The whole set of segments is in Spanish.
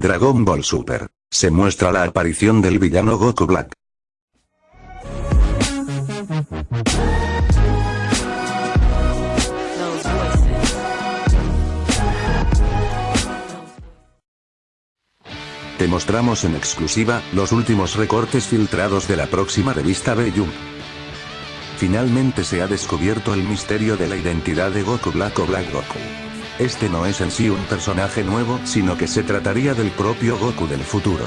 Dragon Ball Super. Se muestra la aparición del villano Goku Black. Te mostramos en exclusiva, los últimos recortes filtrados de la próxima revista B-Jump. Finalmente se ha descubierto el misterio de la identidad de Goku Black o Black Goku. Este no es en sí un personaje nuevo, sino que se trataría del propio Goku del futuro.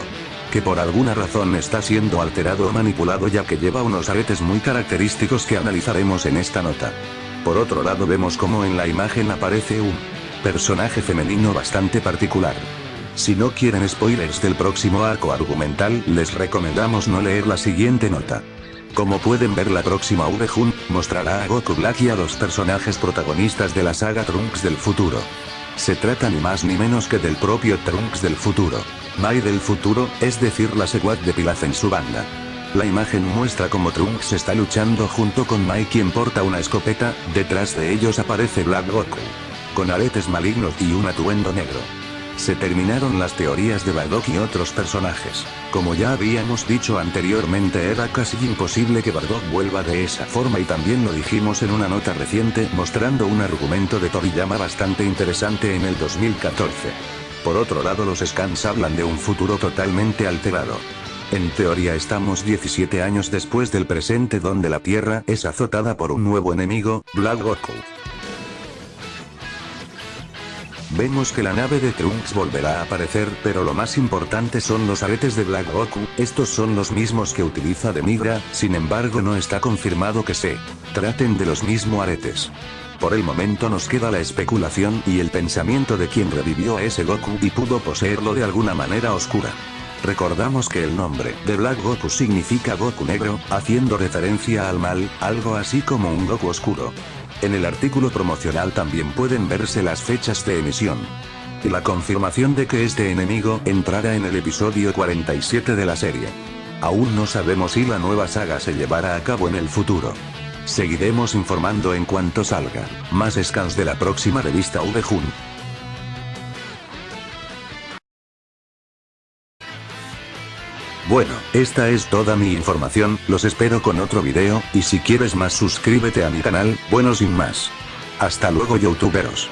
Que por alguna razón está siendo alterado o manipulado ya que lleva unos aretes muy característicos que analizaremos en esta nota. Por otro lado vemos como en la imagen aparece un personaje femenino bastante particular. Si no quieren spoilers del próximo arco argumental, les recomendamos no leer la siguiente nota. Como pueden ver la próxima V-Jun, mostrará a Goku Black y a los personajes protagonistas de la saga Trunks del futuro. Se trata ni más ni menos que del propio Trunks del futuro. Mai del futuro, es decir la Seguat de Pilaf en su banda. La imagen muestra como Trunks está luchando junto con Mai quien porta una escopeta, detrás de ellos aparece Black Goku. Con aretes malignos y un atuendo negro. Se terminaron las teorías de Bardock y otros personajes. Como ya habíamos dicho anteriormente era casi imposible que Bardock vuelva de esa forma y también lo dijimos en una nota reciente mostrando un argumento de Toriyama bastante interesante en el 2014. Por otro lado los scans hablan de un futuro totalmente alterado. En teoría estamos 17 años después del presente donde la Tierra es azotada por un nuevo enemigo, Black Goku. Vemos que la nave de Trunks volverá a aparecer pero lo más importante son los aretes de Black Goku, estos son los mismos que utiliza Demigra, sin embargo no está confirmado que se traten de los mismos aretes. Por el momento nos queda la especulación y el pensamiento de quien revivió a ese Goku y pudo poseerlo de alguna manera oscura. Recordamos que el nombre de Black Goku significa Goku negro, haciendo referencia al mal, algo así como un Goku oscuro. En el artículo promocional también pueden verse las fechas de emisión. Y la confirmación de que este enemigo entrará en el episodio 47 de la serie. Aún no sabemos si la nueva saga se llevará a cabo en el futuro. Seguiremos informando en cuanto salga. Más scans de la próxima revista V-Jun. Bueno, esta es toda mi información, los espero con otro video, y si quieres más suscríbete a mi canal, bueno sin más. Hasta luego youtuberos.